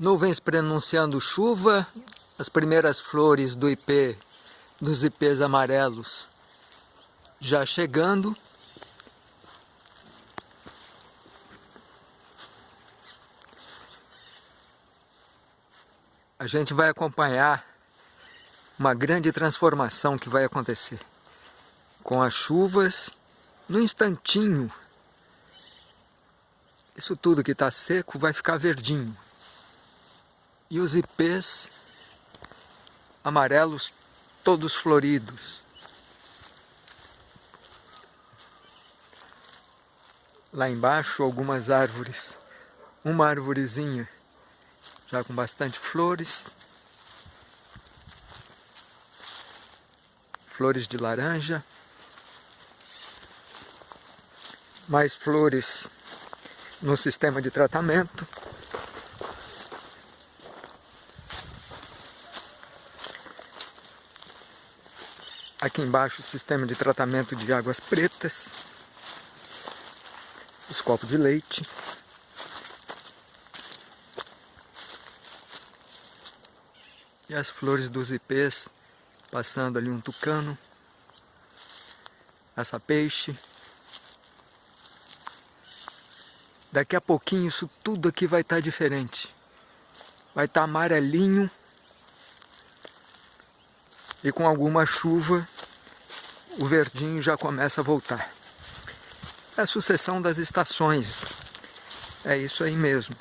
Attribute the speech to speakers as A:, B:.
A: Nuvens prenunciando chuva, as primeiras flores do ipê, dos ipês amarelos já chegando. A gente vai acompanhar uma grande transformação que vai acontecer com as chuvas no instantinho. Isso tudo que está seco vai ficar verdinho e os ipês amarelos todos floridos. Lá embaixo algumas árvores, uma árvorezinha já com bastante flores, flores de laranja, mais flores no sistema de tratamento. Aqui embaixo o sistema de tratamento de águas pretas. Os copos de leite. E as flores dos ipês, passando ali um tucano. Essa peixe. Daqui a pouquinho isso tudo aqui vai estar diferente. Vai estar amarelinho e com alguma chuva o verdinho já começa a voltar. É a sucessão das estações, é isso aí mesmo.